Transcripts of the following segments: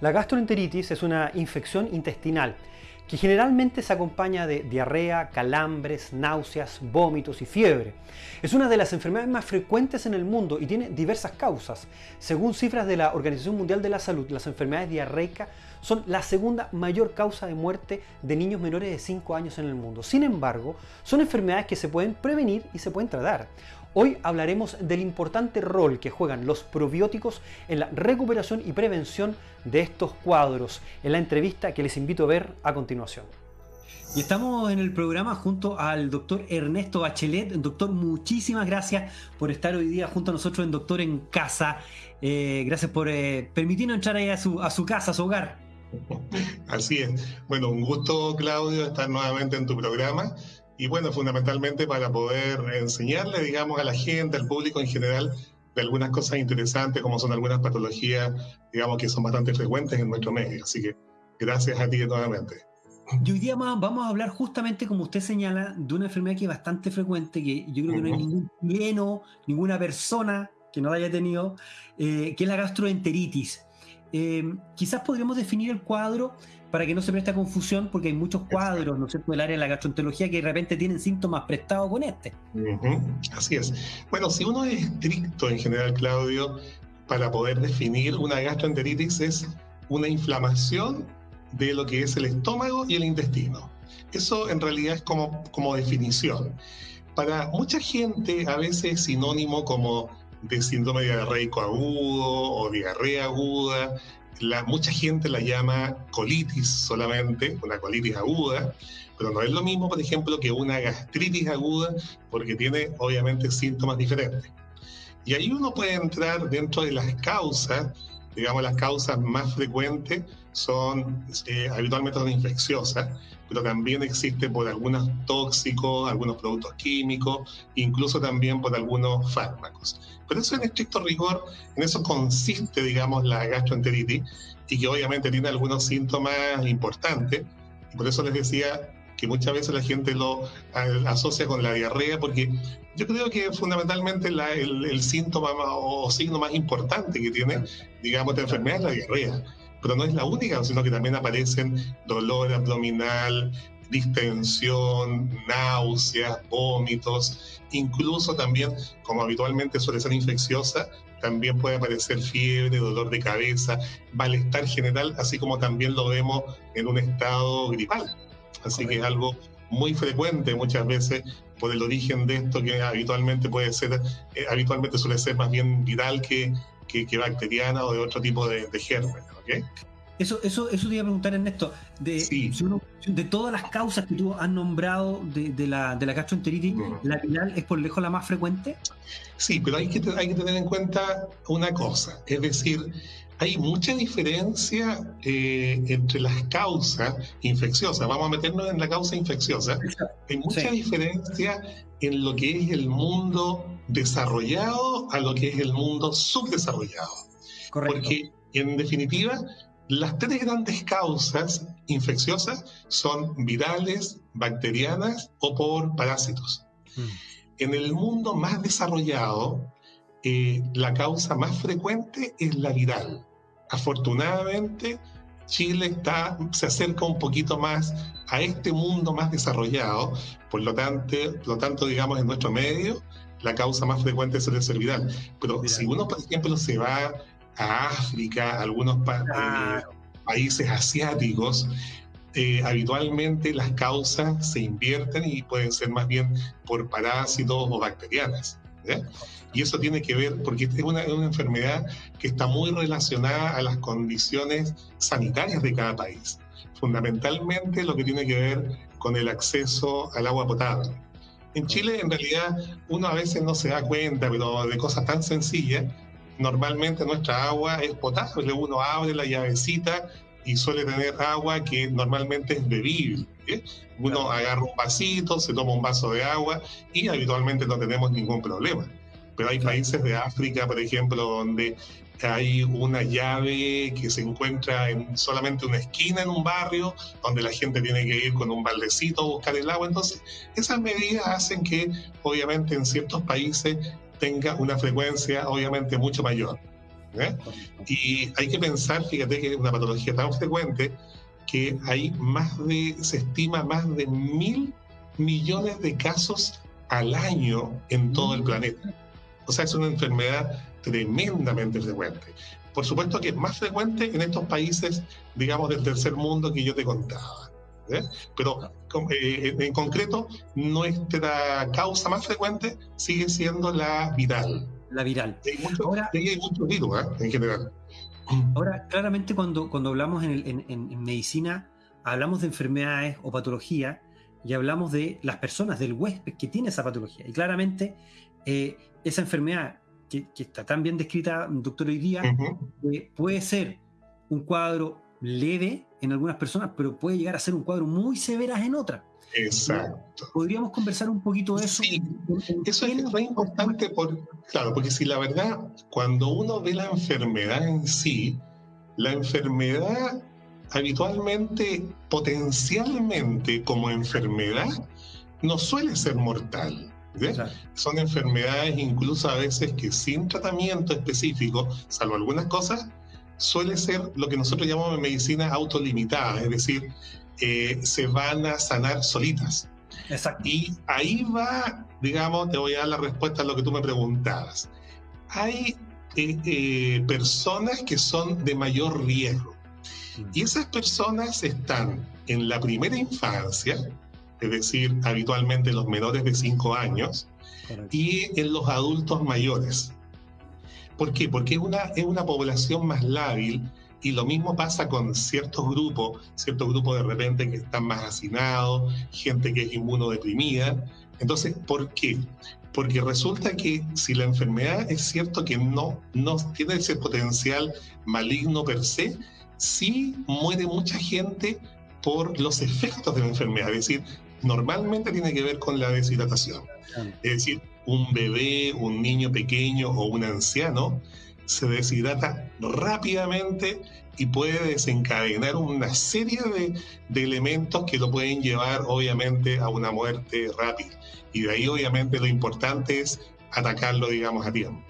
La gastroenteritis es una infección intestinal que generalmente se acompaña de diarrea, calambres, náuseas, vómitos y fiebre. Es una de las enfermedades más frecuentes en el mundo y tiene diversas causas. Según cifras de la Organización Mundial de la Salud, las enfermedades diarreicas son la segunda mayor causa de muerte de niños menores de 5 años en el mundo. Sin embargo, son enfermedades que se pueden prevenir y se pueden tratar. Hoy hablaremos del importante rol que juegan los probióticos en la recuperación y prevención de estos cuadros, en la entrevista que les invito a ver a continuación. Y estamos en el programa junto al doctor Ernesto Bachelet. Doctor, muchísimas gracias por estar hoy día junto a nosotros en Doctor en Casa. Eh, gracias por eh, permitirnos entrar ahí a su, a su casa, a su hogar. Así es. Bueno, un gusto, Claudio, estar nuevamente en tu programa y bueno, fundamentalmente para poder enseñarle, digamos, a la gente, al público en general, de algunas cosas interesantes, como son algunas patologías, digamos, que son bastante frecuentes en nuestro medio. Así que gracias a ti nuevamente. Y hoy día vamos a hablar justamente, como usted señala, de una enfermedad que es bastante frecuente, que yo creo que no hay ningún chileno, ninguna persona que no la haya tenido, eh, que es la gastroenteritis. Eh, quizás podríamos definir el cuadro para que no se preste confusión, porque hay muchos cuadros, ¿no es cierto?, del área de la gastroenterología que de repente tienen síntomas prestados con este. Así es. Bueno, si uno es estricto en general, Claudio, para poder definir una gastroenteritis es una inflamación de lo que es el estómago y el intestino. Eso en realidad es como, como definición. Para mucha gente a veces es sinónimo como de síndrome diarreico agudo o diarrea aguda, la, mucha gente la llama colitis solamente, una colitis aguda, pero no es lo mismo, por ejemplo, que una gastritis aguda, porque tiene obviamente síntomas diferentes. Y ahí uno puede entrar dentro de las causas, digamos, las causas más frecuentes son eh, habitualmente son infecciosas, pero también existe por algunos tóxicos, algunos productos químicos, incluso también por algunos fármacos. Pero eso en estricto rigor, en eso consiste, digamos, la gastroenteritis, y que obviamente tiene algunos síntomas importantes. Y por eso les decía que muchas veces la gente lo asocia con la diarrea, porque yo creo que fundamentalmente el, síntoma o signo más importante que tiene, digamos, esta enfermedad es la diarrea pero no es la única, sino que también aparecen dolor abdominal, distensión, náuseas, vómitos, incluso también, como habitualmente suele ser infecciosa, también puede aparecer fiebre, dolor de cabeza, malestar general, así como también lo vemos en un estado gripal. Así que es algo muy frecuente muchas veces por el origen de esto que habitualmente puede ser, eh, habitualmente suele ser más bien viral que, que, bacteriana o de otro tipo de, de germen. Eso, eso, eso te iba a preguntar, Ernesto, de, de todas las causas que tú has nombrado de, la, de la gastroenteritis, ¿la viral es por lejos la más frecuente? Sí, pero hay que, hay que tener en cuenta una cosa, es decir, hay mucha diferencia eh, entre las causas infecciosas. Vamos a meternos en la causa infecciosa. Hay mucha diferencia en lo que es el mundo desarrollado a lo que es el mundo subdesarrollado. Correcto. Porque, en definitiva, las tres grandes causas infecciosas son virales, bacterianas o por parásitos. Mm. En el mundo más desarrollado, eh, la causa más frecuente es la viral. Afortunadamente, Chile está, se acerca un poquito más a este mundo más desarrollado, por lo tanto, lo tanto digamos, en nuestro medio, la causa más frecuente suele ser viral. Pero si uno, por ejemplo, se va a África, a algunos eh, países asiáticos, eh, habitualmente las causas se invierten y pueden ser más bien por parásitos o bacterianas. Y eso tiene que ver, porque es una, una, enfermedad que está muy relacionada a las condiciones sanitarias de cada país. Fundamentalmente lo que tiene que ver con el acceso al agua potable. En Chile, en realidad, uno a veces no se da cuenta, pero de cosas tan sencillas, normalmente nuestra agua es potable. Uno abre la llavecita y suele tener agua que normalmente es bebible. Uno agarra un vasito, se toma un vaso de agua y habitualmente no tenemos ningún problema. Pero hay países de África, por ejemplo, donde hay una llave que se encuentra en solamente una esquina en un barrio, donde la gente tiene que ir con un baldecito a buscar el agua. Entonces, esas medidas hacen que, obviamente, en ciertos países tenga una frecuencia, obviamente, mucho mayor. Y hay que pensar, fíjate que es una patología tan frecuente que hay más de, se estima más de mil millones de casos al año en todo el mm. planeta. O sea, es una enfermedad tremendamente frecuente. Por supuesto que es más frecuente en estos países, digamos, del tercer mundo que yo te contaba. Pero eh, en concreto, nuestra causa más frecuente sigue siendo la viral. La viral. hay muchos virus ¿eh? en general. Ahora, claramente cuando, cuando hablamos en, medicina, hablamos de enfermedades o patologías y hablamos de las personas, del huésped que tiene esa patología. Y claramente eh, esa enfermedad que, está tan bien descrita, doctor, hoy día, eh, puede ser un cuadro leve en algunas personas, pero puede llegar a ser un cuadro muy severo en otras. Exacto. ¿Podríamos conversar un poquito de eso? Sí, eso es muy importante, por, claro, porque si la verdad, cuando uno ve la enfermedad en sí, la enfermedad habitualmente, potencialmente como enfermedad, no suele ser mortal. Son enfermedades incluso a veces que sin tratamiento específico, salvo algunas cosas, suele ser lo que nosotros llamamos en medicina autolimitada, es decir, eh, se van a sanar solitas. Exacto. Y ahí va, digamos, te voy a dar la respuesta a lo que tú me preguntabas. Hay eh, eh, personas que son de mayor riesgo. Mm. Y esas personas están en la primera infancia, es decir, habitualmente los menores de 5 años, y en los adultos mayores. ¿Por qué? Porque es una, es una población más lábil y lo mismo pasa con ciertos grupos, ciertos grupos de repente que están más hacinados, gente que es inmunodeprimida. Entonces, ¿por qué? Porque resulta que si la enfermedad es cierto que no, no tiene ese potencial maligno per se, sí muere mucha gente por los efectos de la enfermedad. Es decir, normalmente tiene que ver con la deshidratación. Es decir, un bebé, un niño pequeño o un anciano se deshidrata rápidamente y puede desencadenar una serie de, elementos que lo pueden llevar obviamente a una muerte rápida. Y de ahí obviamente lo importante es atacarlo, digamos, a tiempo.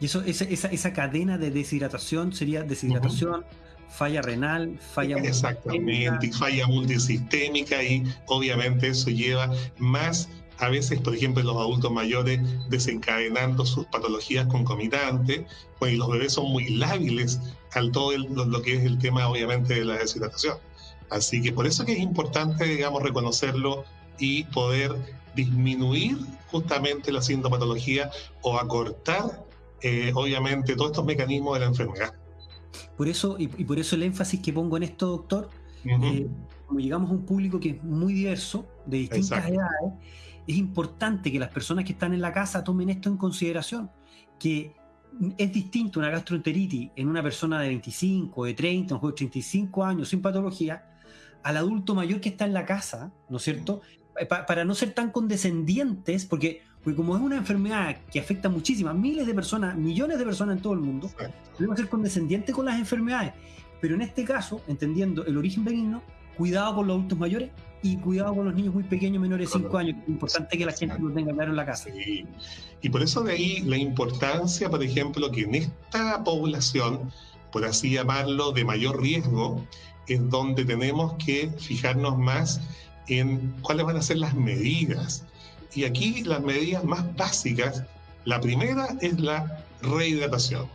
Y eso, esa, esa, cadena de deshidratación sería deshidratación, falla renal, falla Exactamente, falla multisistémica y obviamente eso lleva más a veces, por ejemplo, los adultos mayores desencadenando sus patologías concomitantes, pues y los bebés son muy lábiles al todo lo, que es el tema, obviamente, de la deshidratación. Así que por eso que es importante, digamos, reconocerlo y poder disminuir justamente la sintomatología o acortar, eh, obviamente, todos estos mecanismos de la enfermedad. Por eso, y, por eso el énfasis que pongo en esto, doctor, eh, como llegamos a un público que es muy diverso, de distintas edades, es importante que las personas que están en la casa tomen esto en consideración, que es distinto una gastroenteritis en una persona de 25, de 30, de 35 años sin patología, al adulto mayor que está en la casa, ¿no es cierto? Eh, para no ser tan condescendientes, porque, porque, como es una enfermedad que afecta muchísimas, miles de personas, millones de personas en todo el mundo, debemos ser condescendientes con las enfermedades. Pero en este caso, entendiendo el origen benigno, cuidado con los adultos mayores y cuidado con los niños muy pequeños, menores de 5 años. Es importante que la gente lo tenga claro en la casa. Y por eso de ahí la importancia, por ejemplo, que en esta población, por así llamarlo, de mayor riesgo, es donde tenemos que fijarnos más en cuáles van a ser las medidas. Y aquí las medidas más básicas, la primera es la rehidratación.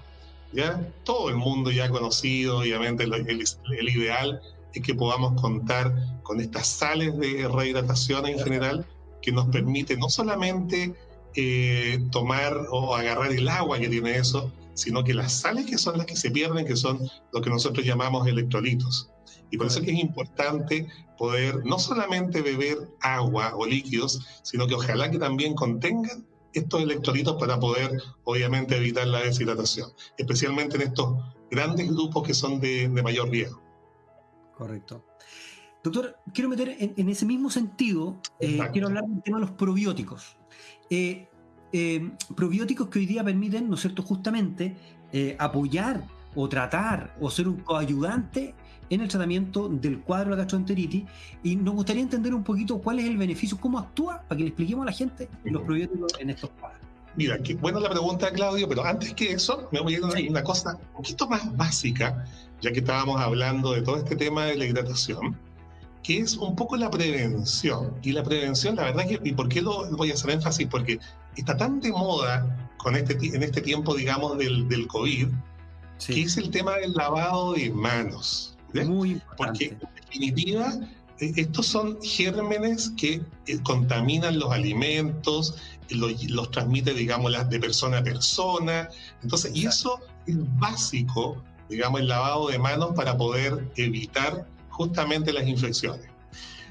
¿ya? Todo el mundo ya ha conocido, obviamente, el, el ideal es que podamos contar con estas sales de rehidratación en general que nos permite no solamente eh, tomar o agarrar el agua que tiene eso, sino que las sales que son las que se pierden, que son lo que nosotros llamamos electrolitos. Y por eso es que es importante poder no solamente beber agua o líquidos, sino que ojalá que también contengan estos electrolitos para poder, obviamente, evitar la deshidratación, especialmente en estos grandes grupos que son de mayor riesgo. Correcto. Doctor, quiero meter en, ese mismo sentido, eh, quiero hablar del tema de los probióticos. Eh, eh, probióticos que hoy día permiten, ¿no es cierto?, justamente apoyar o tratar o ser un coayudante en el tratamiento del cuadro de la gastroenteritis y nos gustaría entender un poquito cuál es el beneficio, cómo actúa, para que le expliquemos a la gente los probióticos en estos cuadros. Mira, qué buena la pregunta, Claudio, pero antes que eso, me voy a ir a una cosa un poquito más básica, ya que estábamos hablando de todo este tema de la hidratación, que es un poco la prevención. Y la prevención, la verdad que, ¿y por qué lo voy a hacer énfasis? Porque está tan de moda con este, en este tiempo, digamos, del, del COVID, que es el tema del lavado de manos. Muy importante. Porque en definitiva, e, estos son gérmenes que eh, contaminan los alimentos, los, transmite, digamos, de persona a persona. Entonces, y eso es básico, digamos, el lavado de manos para poder evitar justamente las infecciones.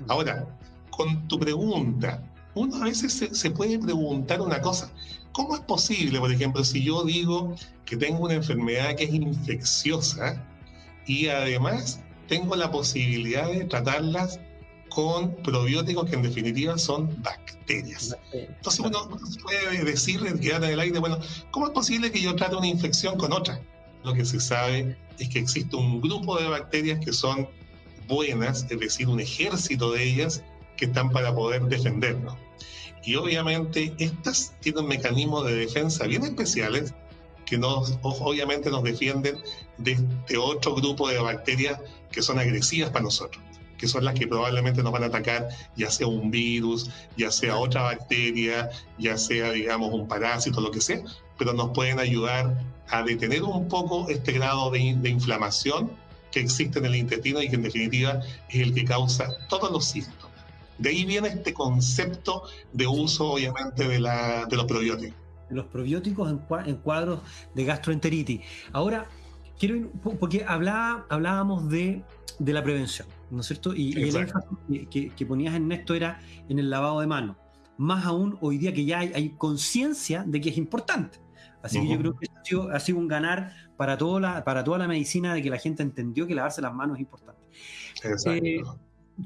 Ahora, con tu pregunta, uno a veces se, puede preguntar una cosa, ¿cómo es posible, por ejemplo, si yo digo que tengo una enfermedad que es infecciosa y además tengo la posibilidad de tratarlas con probióticos que en definitiva son bacterias. Entonces uno puede decir, quedar en el aire, bueno, ¿cómo es posible que yo trate una infección con otra? Lo que se sabe es que existe un grupo de bacterias que son buenas, es decir, un ejército de ellas que están para poder defendernos. Y obviamente estas tienen mecanismos de defensa bien especiales que nos, obviamente nos defienden de este otro grupo de bacterias que son agresivas para nosotros, que son las que probablemente nos van a atacar, ya sea un virus, ya sea otra bacteria, ya sea, digamos, un parásito, lo que sea, pero nos pueden ayudar a detener un poco este grado de, de inflamación que existe en el intestino y que en definitiva es el que causa todos los síntomas. De ahí viene este concepto de uso, obviamente, de, la, de los probióticos. Los probióticos en, cuadros de gastroenteritis. Ahora, quiero porque hablaba, hablábamos de, de la prevención, ¿no es cierto? Y, el énfasis que, que, ponías en esto era en el lavado de manos. Más aún hoy día que ya hay, hay conciencia de que es importante. Así que yo creo que ha sido, ha sido un ganar para, toda la, para toda la medicina de que la gente entendió que lavarse las manos es importante. Eh,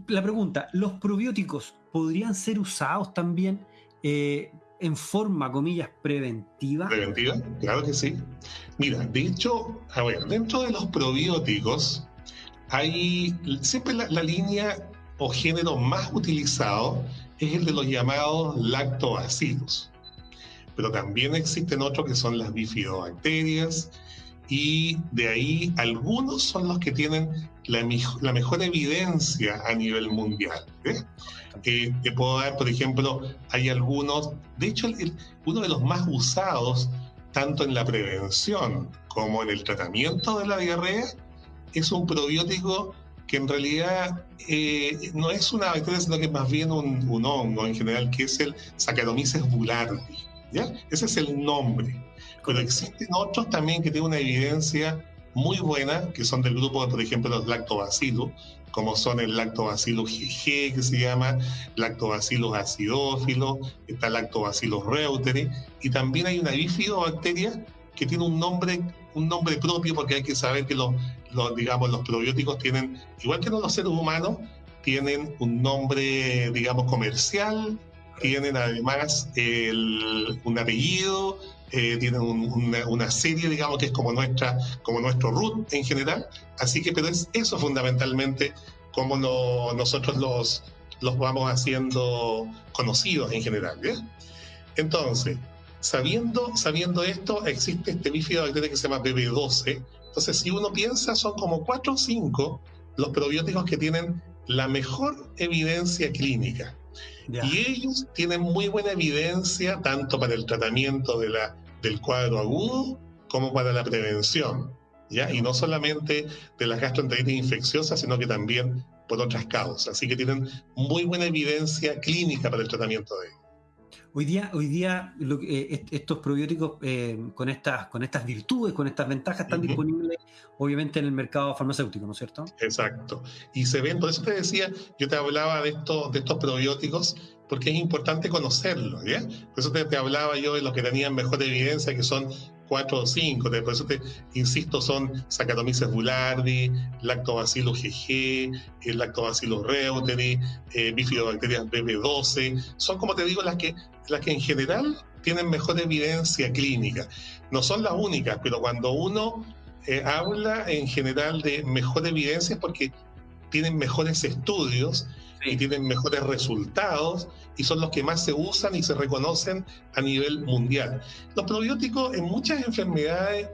la pregunta, ¿los probióticos podrían ser usados también eh, en forma, comillas, preventiva? Preventiva, claro que sí. Mira, de hecho, a ver, dentro de los probióticos hay siempre la, la línea o género más utilizado es el de los llamados lactobacilos. Pero también existen otros que son las bifidobacterias, y de ahí algunos son los que tienen la, la mejor evidencia a nivel mundial. Eh, te puedo dar, por ejemplo, hay algunos, de hecho, uno de los más usados tanto en la prevención como en el tratamiento de la diarrea es un probiótico que en realidad eh, no es una bacteria, sino que es más bien un, un, hongo en general, que es el Saccharomyces boulardii. ¿ya? Ese es el nombre. Pero existen otros también que tienen una evidencia muy buena, que son del grupo, por ejemplo, los lactobacillus, como son el lactobacillus GG, que se llama, lactobacillus acidófilo, está lactobacillus reuteri, y también hay una bifidobacteria que tiene un nombre, un nombre propio, porque hay que saber que los, los, digamos, los probióticos tienen, igual que los seres humanos, tienen un nombre, digamos, comercial, tienen además el, un apellido, eh, tienen una, serie, digamos, que es como, nuestra, como nuestro root en general. Así que, pero es eso fundamentalmente como nosotros los, los vamos haciendo conocidos en general. Entonces, sabiendo, sabiendo esto, existe este bifidobacteria que se llama BB12. Entonces, si uno piensa, son como cuatro o cinco los probióticos que tienen la mejor evidencia clínica. Y ellos tienen muy buena evidencia tanto para el tratamiento de la, del cuadro agudo como para la prevención. ¿ya? Y no solamente de las gastroenteritis infecciosas, sino que también por otras causas. Así que tienen muy buena evidencia clínica para el tratamiento de ellos. Hoy día, hoy día eh, estos probióticos eh, con, estas, con estas virtudes, con estas ventajas están disponibles obviamente en el mercado farmacéutico, ¿no es cierto? Exacto. Y se ven, por eso te decía, yo te hablaba de estos, de estos probióticos porque es importante conocerlos, ¿ya? Por eso te, te, hablaba yo de los que tenían mejor evidencia, que son cuatro o cinco, por eso te insisto, son Saccharomyces boulardii, Lactobacillus GG, el Lactobacillus reuteri, eh, Bifidobacterias BB12, son como te digo las que, las que en general tienen mejor evidencia clínica. No son las únicas, pero cuando uno eh, habla en general de mejor evidencia es porque tienen mejores estudios y tienen mejores resultados y son los que más se usan y se reconocen a nivel mundial. Los probióticos en muchas enfermedades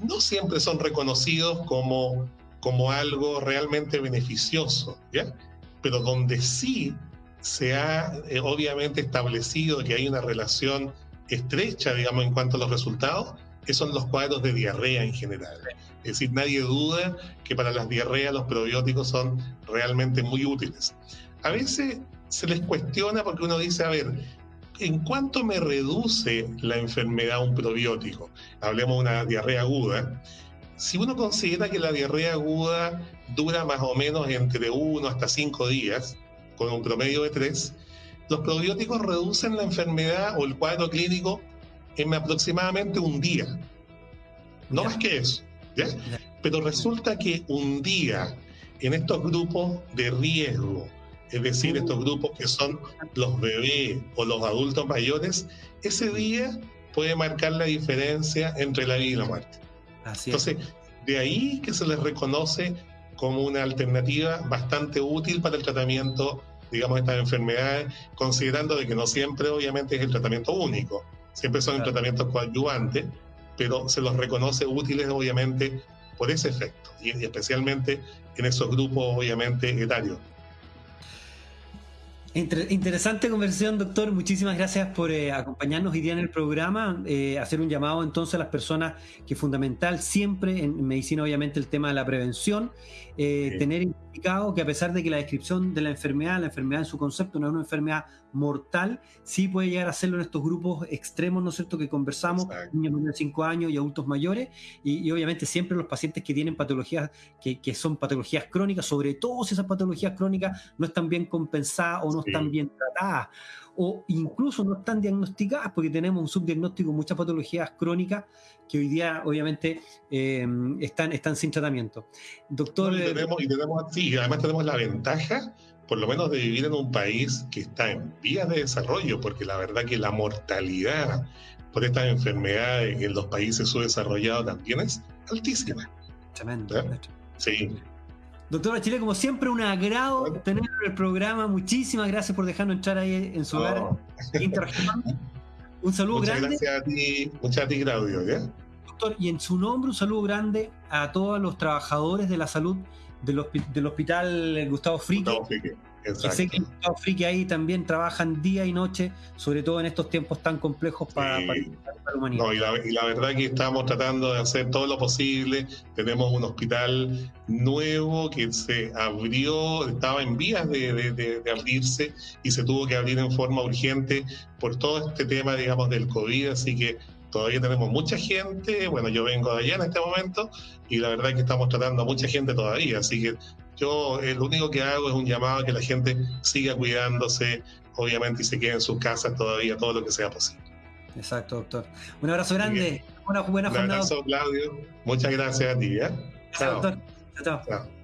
no siempre son reconocidos como, como algo realmente beneficioso, ¿ya? Pero donde sí se ha eh, obviamente establecido que hay una relación estrecha, digamos, en cuanto a los resultados, que son los cuadros de diarrea en general. Es decir, nadie duda que para las diarreas los probióticos son realmente muy útiles. A veces se les cuestiona porque uno dice, a ver, ¿en cuánto me reduce la enfermedad un probiótico? Hablemos de una diarrea aguda. Si uno considera que la diarrea aguda dura más o menos entre uno hasta cinco días, con un promedio de tres, los probióticos reducen la enfermedad o el cuadro clínico en aproximadamente un día. No más que eso. Pero resulta que un día en estos grupos de riesgo, es decir, estos grupos que son los bebés o los adultos mayores, ese día puede marcar la diferencia entre la vida y la muerte. Entonces, de ahí que se les reconoce como una alternativa bastante útil para el tratamiento, digamos, de estas enfermedades, considerando de que no siempre, obviamente, es el tratamiento único. Siempre son tratamientos coadyuvantes, pero se los reconoce útiles, obviamente, por ese efecto, y especialmente en esos grupos, obviamente, etarios interesante conversación, doctor. Muchísimas gracias por eh, acompañarnos hoy día en el programa. Eh, hacer un llamado entonces a las personas que es fundamental siempre en medicina, obviamente, el tema de la prevención. Eh, tener indicado que a pesar de que la descripción de la enfermedad, la enfermedad en su concepto no es una enfermedad mortal, sí puede llegar a serlo en estos grupos extremos, ¿no es cierto?, que conversamos, niños menores de 5 años y adultos mayores, y, obviamente siempre los pacientes que tienen patologías, que, que, son patologías crónicas, sobre todo si esas patologías crónicas no están bien compensadas o no están bien tratadas o incluso no están diagnosticadas porque tenemos un subdiagnóstico, muchas patologías crónicas que hoy día obviamente eh, están, están sin tratamiento. Doctor... y, tenemos, y tenemos, sí, además tenemos la ventaja por lo menos de vivir en un país que está en vías de desarrollo, porque la verdad que la mortalidad por estas enfermedades en los países subdesarrollados también es altísima. Tremendo. ¿Eh? Sí. Doctora Chile, como siempre, un agrado tener el programa. Muchísimas gracias por dejarnos entrar ahí en su hogar. Un saludo Muchas grande. Gracias a ti, muchas gracias a ti, Claudio. Doctor, y en su nombre, un saludo grande a todos los trabajadores de la salud del, del Hospital Gustavo Frique. Gustavo Frique sé que los friki ahí también trabajan día y noche, sobre todo en estos tiempos tan complejos para, la humanidad. No, y, la, verdad que estamos tratando de hacer todo lo posible. Tenemos un hospital nuevo que se abrió, estaba en vías de, abrirse y se tuvo que abrir en forma urgente por todo este tema, digamos, del COVID. Así que todavía tenemos mucha gente. Bueno, yo vengo de allá en este momento y la verdad que estamos tratando a mucha gente todavía. Así que yo eh, lo único que hago es un llamado a que la gente siga cuidándose, obviamente, y se quede en sus casas todavía todo lo que sea posible. Exacto, doctor. Un abrazo grande. Una buena jornada. Un abrazo, Claudio. Muchas gracias a ti. ¿eh? Chao. Doctor. Chao. Chao.